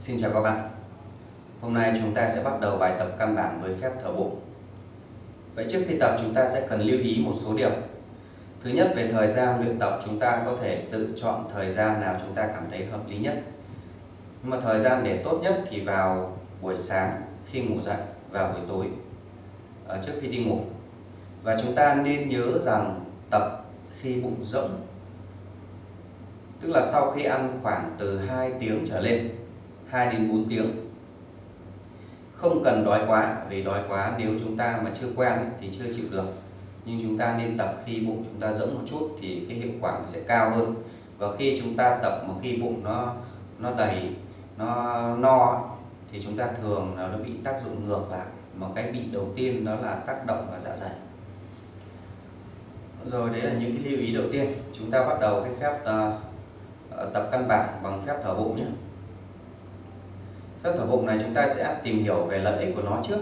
Xin chào các bạn. Hôm nay chúng ta sẽ bắt đầu bài tập căn bản với phép thở bụng. Vậy trước khi tập, chúng ta sẽ cần lưu ý một số điều. Thứ nhất, về thời gian luyện tập, chúng ta có thể tự chọn thời gian nào chúng ta cảm thấy hợp lý nhất. Nhưng mà thời gian để tốt nhất thì vào buổi sáng khi ngủ dậy và buổi tối ở trước khi đi ngủ. Và chúng ta nên nhớ rằng tập khi bụng rỗng, tức là sau khi ăn khoảng từ 2 tiếng trở lên 2 đến 4 tiếng. Không cần đói quá vì đói quá nếu chúng ta mà chưa quen thì chưa chịu được. Nhưng chúng ta nên tập khi bụng chúng ta rỗng một chút thì cái hiệu quả sẽ cao hơn. Và khi chúng ta tập mà khi bụng nó nó đầy nó no thì chúng ta thường nó bị tác dụng ngược lại. Mà cái bị đầu tiên đó là tác động vào dạ dày. Rồi đấy là những cái lưu ý đầu tiên. Chúng ta bắt đầu cái phép uh, tập căn bản bằng phép thở bụng nhé phép thở bụng này chúng ta sẽ tìm hiểu về lợi ích của nó trước.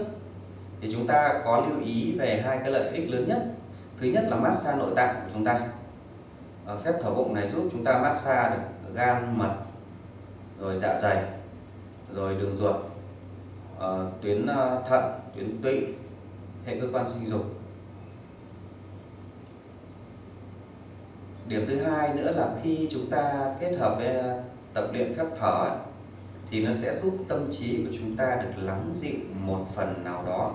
Thì chúng ta có lưu ý về hai cái lợi ích lớn nhất. Thứ nhất là massage nội tạng của chúng ta. Ở phép thở bụng này giúp chúng ta massage được gan, mật, rồi dạ dày, rồi đường ruột ờ, tuyến ờ, thận, tuyến tụy, hệ cơ quan sinh dục. Điểm thứ hai nữa là khi chúng ta kết hợp với tập luyện phép thở thì nó sẽ giúp tâm trí của chúng ta được lắng dịu một phần nào đó.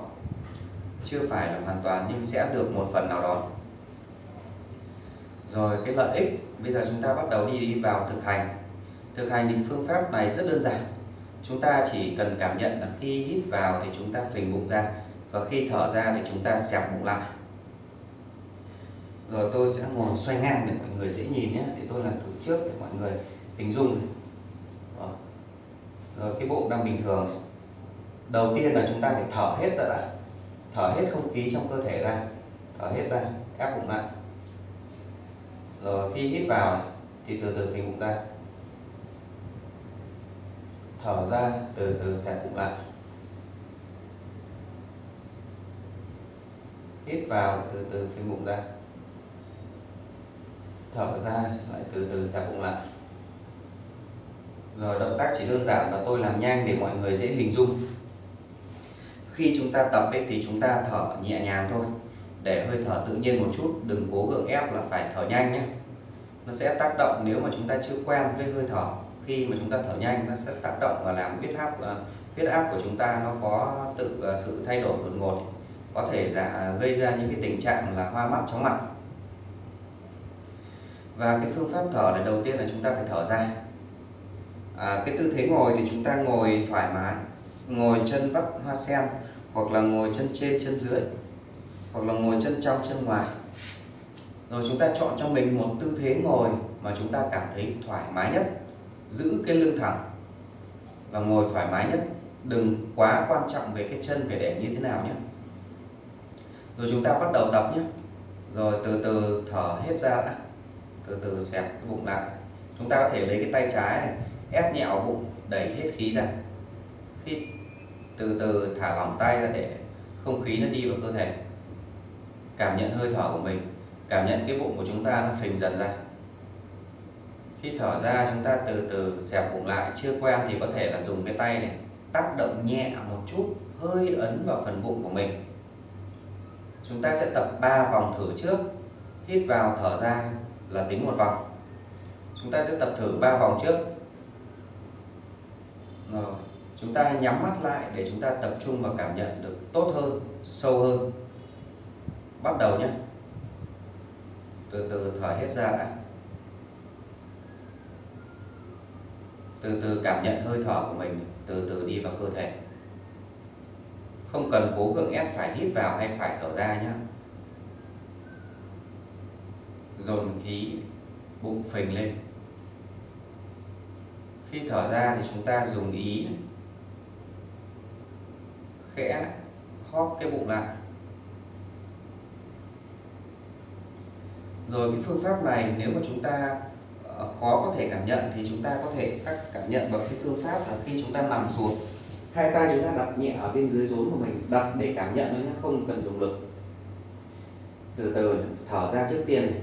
Chưa phải là hoàn toàn nhưng sẽ được một phần nào đó. Rồi, cái lợi ích, bây giờ chúng ta bắt đầu đi đi vào thực hành. Thực hành thì phương pháp này rất đơn giản. Chúng ta chỉ cần cảm nhận là khi hít vào thì chúng ta phình bụng ra, và khi thở ra thì chúng ta xẹp bụng lại. Rồi tôi sẽ ngồi xoay ngang để mọi người dễ nhìn nhé. Để tôi làm thử trước để mọi người hình dung rồi cái bụng đang bình thường. Đầu tiên là chúng ta phải thở hết ra đã. Thở hết không khí trong cơ thể ra. Thở hết ra, ép bụng lại. Rồi, khi hít vào thì từ từ phình bụng ra. Thở ra, từ từ xẹp bụng lại. Hít vào, từ từ phình bụng ra. Thở ra, lại từ từ xẹp bụng lại rồi động tác chỉ đơn giản và tôi làm nhanh để mọi người dễ hình dung. Khi chúng ta tập ấy, thì chúng ta thở nhẹ nhàng thôi. Để hơi thở tự nhiên một chút đừng cố gượng ép là phải thở nhanh nhé. Nó sẽ tác động nếu mà chúng ta chưa quen với hơi thở. Khi mà chúng ta thở nhanh nó sẽ tác động và làm huyết áp ờ, huyết áp của chúng ta nó có tự ờ, sự thay đổi đột ngột. Có thể giả gây ra những cái tình trạng là hoa mắt chóng mặt. Và cái phương pháp thở này đầu tiên là chúng ta phải thở ra à, cái tư thế ngồi thì chúng ta ngồi thoải mái ngồi chân vắt hoa sen hoặc là ngồi chân trên chân dưới hoặc là ngồi chân trong chân ngoài. Rồi chúng ta chọn cho mình một tư thế ngồi mà chúng ta cảm thấy thoải mái nhất. Giữ cái lưng thẳng và ngồi thoải mái nhất. Đừng quá quan trọng về cái chân phải để như thế nào nhé. Rồi chúng ta bắt đầu tập nhé. Rồi từ từ thở hết ra đã. Từ từ xẹp cái bụng lại. Chúng ta có thể lấy cái tay trái này ép nhẹ vào bụng, đẩy hết khí ra. Khi từ từ thả lỏng tay ra để không khí nó đi vào cơ thể. Cảm nhận hơi thở của mình, cảm nhận cái bụng của chúng ta nó phình dần ra. Khi thở ra, chúng ta từ từ xẹp bụng lại, chưa quen thì có thể là dùng cái tay này tác động nhẹ một chút, hơi ấn vào phần bụng của mình. Chúng ta sẽ tập 3 vòng thử trước, hít vào, thở ra là tính một vòng. Chúng ta sẽ tập thử 3 vòng trước rồi chúng ta nhắm mắt lại để chúng ta tập trung và cảm nhận được tốt hơn, sâu hơn. Bắt đầu nhé. Từ từ thở hết ra đã. Từ từ cảm nhận hơi thở của mình, từ từ đi vào cơ thể. Không cần cố gượng ép phải hít vào hay phải thở ra nhé dồn khí, bụng phình lên khi thở ra thì chúng ta dùng ý này. khẽ hóp cái bụng lại. Rồi cái phương pháp này nếu mà chúng ta ờ, khó có thể cảm nhận thì chúng ta có thể các cảm nhận bằng cái phương pháp là khi chúng ta nằm xuống. Hai tay chúng ta đặt nhẹ ở bên dưới rốn của mình, đặt để cảm nhận nó không cần dùng lực. Từ từ, thở ra trước tiên này.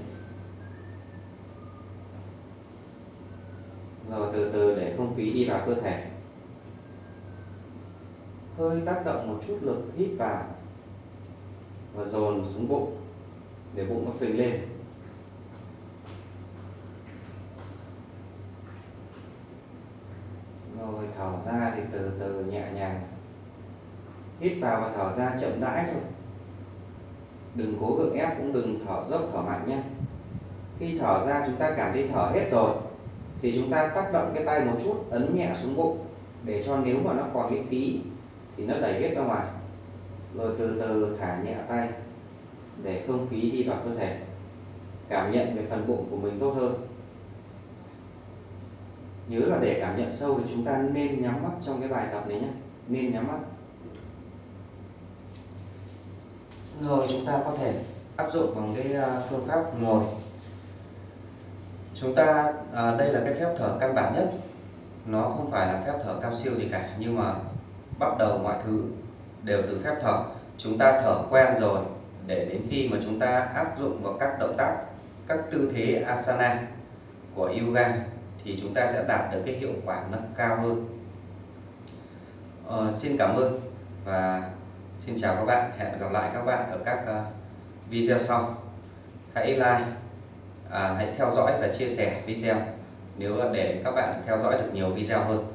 Rồi từ từ để không khí đi vào cơ thể. Hơi tác động một chút lực hít vào và dồn xuống bụng để bụng nó phình lên. Rồi thở ra thì từ từ nhẹ nhàng. Hít vào và thở ra chậm rãi thôi. Đừng cố gượng ép cũng đừng thở dốc thở mạnh nhé. Khi thở ra chúng ta cảm thấy thở hết rồi thì chúng ta tác động cái tay một chút, ấn nhẹ xuống bụng, để cho nếu mà nó còn cái khí thì nó đẩy hết ra ngoài. Rồi từ từ thả nhẹ tay, để không khí đi vào cơ thể. Cảm nhận về phần bụng của mình tốt hơn. Nhớ là để cảm nhận sâu thì chúng ta nên nhắm mắt trong cái bài tập này nhé. Nên nhắm mắt. Rồi chúng ta có thể áp dụng bằng cái à, phương pháp ngồi chúng ta à, đây là cái phép thở căn bản nhất. Nó không phải là phép thở cao siêu gì cả nhưng mà bắt đầu mọi thứ đều từ phép thở. Chúng ta thở quen rồi để đến khi mà chúng ta áp dụng vào các động tác các tư thế asana của yoga thì chúng ta sẽ đạt được cái hiệu quả nó cao hơn. Ờ, xin cảm ơn và xin chào các bạn. Hẹn gặp lại các bạn ở các uh, video sau. Hãy like à, hãy theo dõi và chia sẻ video. Nếu để các bạn theo dõi được nhiều video hơn.